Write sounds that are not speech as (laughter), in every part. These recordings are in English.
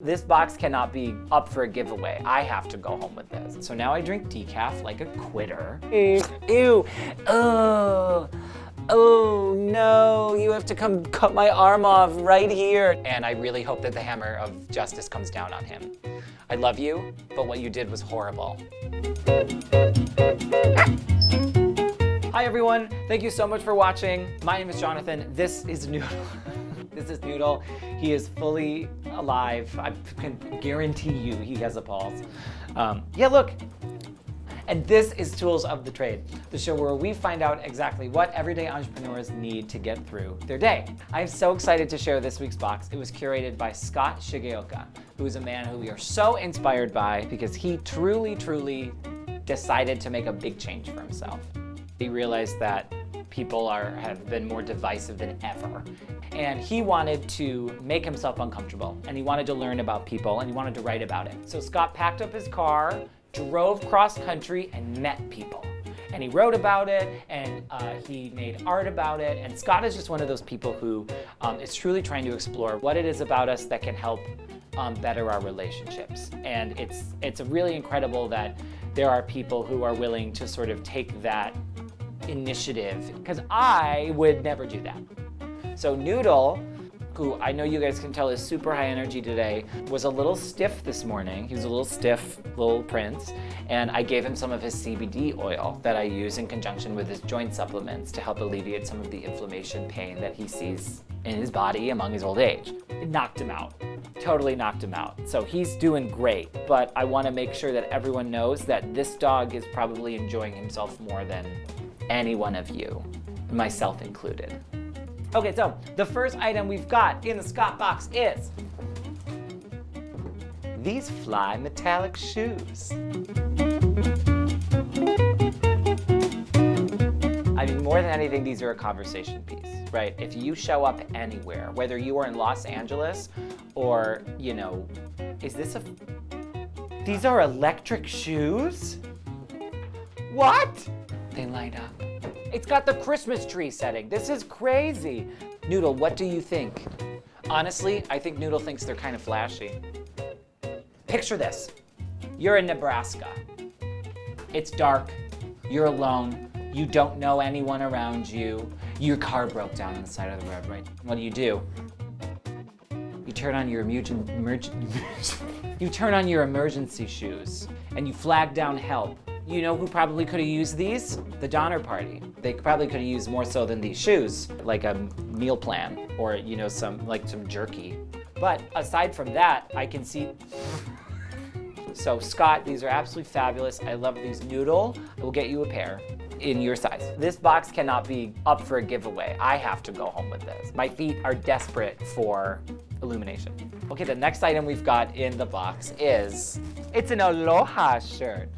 This box cannot be up for a giveaway. I have to go home with this. So now I drink decaf like a quitter. Mm, ew. Oh. Oh no, you have to come cut my arm off right here. And I really hope that the hammer of justice comes down on him. I love you, but what you did was horrible. Hi everyone, thank you so much for watching. My name is Jonathan, this is Noodle. (laughs) this is Noodle. He is fully alive. I can guarantee you he has a pulse. Um, yeah, look. And this is Tools of the Trade, the show where we find out exactly what everyday entrepreneurs need to get through their day. I'm so excited to share this week's box. It was curated by Scott Shigeoka, who is a man who we are so inspired by because he truly, truly decided to make a big change for himself. He realized that people are have been more divisive than ever. And he wanted to make himself uncomfortable and he wanted to learn about people and he wanted to write about it. So Scott packed up his car, drove cross country and met people. And he wrote about it and uh, he made art about it. And Scott is just one of those people who um, is truly trying to explore what it is about us that can help um, better our relationships. And it's, it's really incredible that there are people who are willing to sort of take that initiative because I would never do that. So Noodle, who I know you guys can tell is super high energy today, was a little stiff this morning. He was a little stiff, little prince, and I gave him some of his CBD oil that I use in conjunction with his joint supplements to help alleviate some of the inflammation pain that he sees in his body among his old age. It knocked him out, totally knocked him out. So he's doing great, but I wanna make sure that everyone knows that this dog is probably enjoying himself more than any one of you, myself included. Okay, so the first item we've got in the Scott box is these fly metallic shoes. I mean, more than anything, these are a conversation piece, right? If you show up anywhere, whether you are in Los Angeles or, you know, is this a, these are electric shoes? What? They light up. It's got the Christmas tree setting. This is crazy. Noodle, what do you think? Honestly, I think Noodle thinks they're kind of flashy. Picture this. You're in Nebraska. It's dark. You're alone. You don't know anyone around you. Your car broke down on the side of the road, right? What do you do? You turn on your emergency (laughs) you turn on your emergency shoes and you flag down help you know who probably could have used these? The Donner Party. They probably could have used more so than these shoes, like a meal plan or, you know, some like some jerky. But aside from that, I can see (laughs) so Scott, these are absolutely fabulous. I love these noodle. I will get you a pair in your size. This box cannot be up for a giveaway. I have to go home with this. My feet are desperate for illumination. Okay, the next item we've got in the box is, it's an Aloha shirt.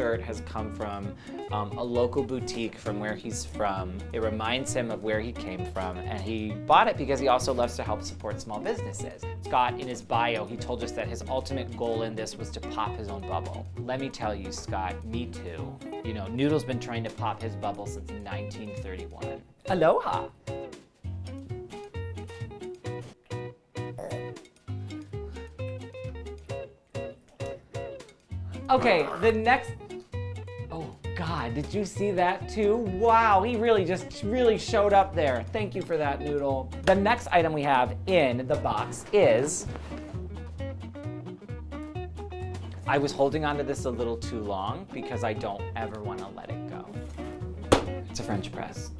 Shirt has come from um, a local boutique from where he's from. It reminds him of where he came from, and he bought it because he also loves to help support small businesses. Scott, in his bio, he told us that his ultimate goal in this was to pop his own bubble. Let me tell you, Scott, me too. You know, Noodle's been trying to pop his bubble since 1931. Aloha! Okay, the next, Did you see that too? Wow, he really just really showed up there. Thank you for that, Noodle. The next item we have in the box is, I was holding onto this a little too long because I don't ever want to let it go. It's a French press.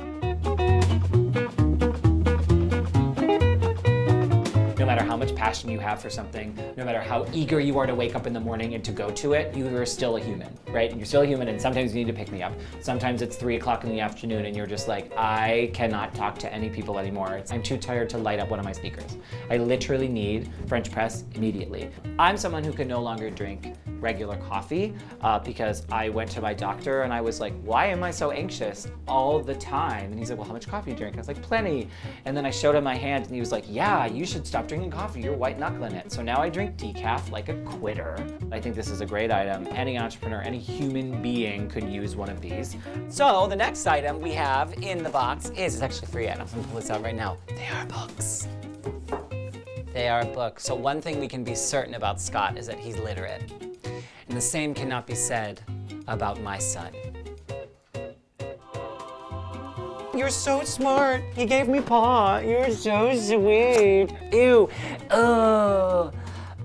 Passion you have for something, no matter how eager you are to wake up in the morning and to go to it, you are still a human, right? And You're still a human and sometimes you need to pick me up. Sometimes it's three o'clock in the afternoon and you're just like, I cannot talk to any people anymore. It's, I'm too tired to light up one of my speakers. I literally need French press immediately. I'm someone who can no longer drink regular coffee uh, because I went to my doctor and I was like, why am I so anxious all the time? And he's like, well, how much coffee do you drink? I was like, plenty. And then I showed him my hand and he was like, yeah, you should stop drinking coffee. You're white knuckle in it. So now I drink decaf like a quitter. I think this is a great item. Any entrepreneur, any human being could use one of these. So the next item we have in the box is, it's actually three items. I'm gonna pull this out right now. They are books. They are books. So one thing we can be certain about Scott is that he's literate. And the same cannot be said about my son. You're so smart. He gave me paw. You're so sweet. Ew. Oh.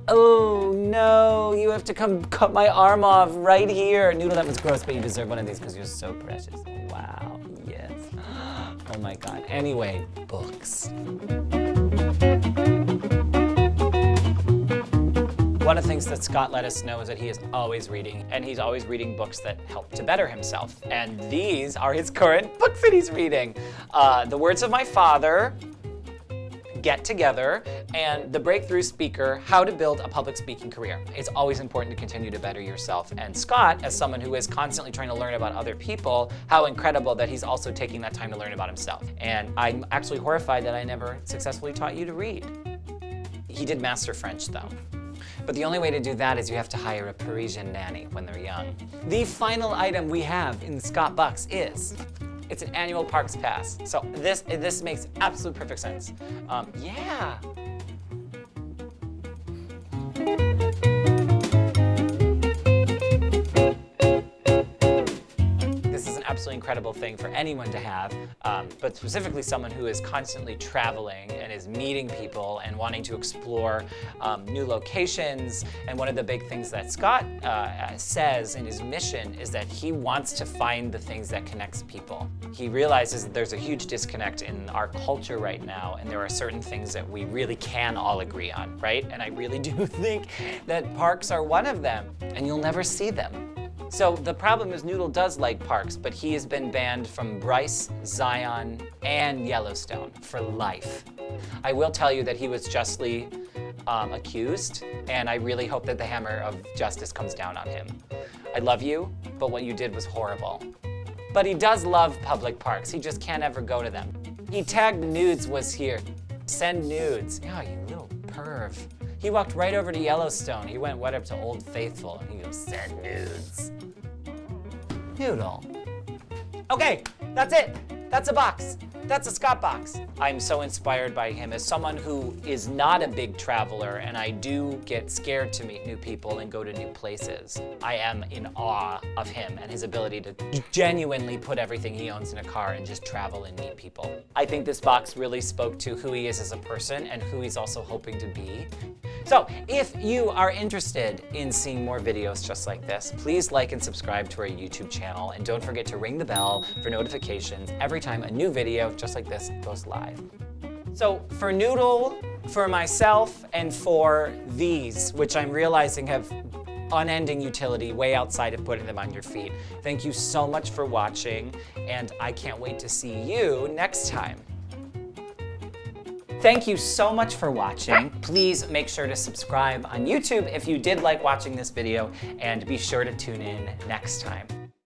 Oh no, you have to come cut my arm off right here. Noodle, that was gross, but you deserve one of these because you're so precious. Wow, yes. (gasps) Oh my God. Anyway, books. One of the things that Scott let us know is that he is always reading, and he's always reading books that help to better himself. And these are his current (laughs) books that he's reading. Uh, the Words of My Father, Get Together, and The Breakthrough Speaker, How to Build a Public Speaking Career. It's always important to continue to better yourself. And Scott, as someone who is constantly trying to learn about other people, how incredible that he's also taking that time to learn about himself. And I'm actually horrified that I never successfully taught you to read. He did master French though. But the only way to do that is you have to hire a Parisian nanny when they're young. The final item we have in Scott Bucks is, it's an annual parks pass. So this, this makes absolute perfect sense. Um, yeah. Incredible thing for anyone to have, um, but specifically someone who is constantly traveling and is meeting people and wanting to explore um, new locations. And one of the big things that Scott uh, says in his mission is that he wants to find the things that connects people. He realizes that there's a huge disconnect in our culture right now, and there are certain things that we really can all agree on, right? And I really (laughs) do think that parks are one of them, and you'll never see them. So the problem is Noodle does like parks, but he has been banned from Bryce, Zion, and Yellowstone for life. I will tell you that he was justly um, accused, and I really hope that the hammer of justice comes down on him. I love you, but what you did was horrible. But he does love public parks. He just can't ever go to them. He tagged nudes was here. Send nudes. Yeah, you little perv. He walked right over to Yellowstone. He went right up to Old Faithful and he goes, send nudes. Noodle. Okay, that's it. That's a box. That's a Scott box. I'm so inspired by him as someone who is not a big traveler and I do get scared to meet new people and go to new places. I am in awe of him and his ability to genuinely put everything he owns in a car and just travel and meet people. I think this box really spoke to who he is as a person and who he's also hoping to be. So if you are interested in seeing more videos just like this, please like and subscribe to our YouTube channel and don't forget to ring the bell for notifications every time a new video just like this goes live. So for Noodle, for myself, and for these, which I'm realizing have unending utility way outside of putting them on your feet. Thank you so much for watching, and I can't wait to see you next time. Thank you so much for watching. Please make sure to subscribe on YouTube if you did like watching this video, and be sure to tune in next time.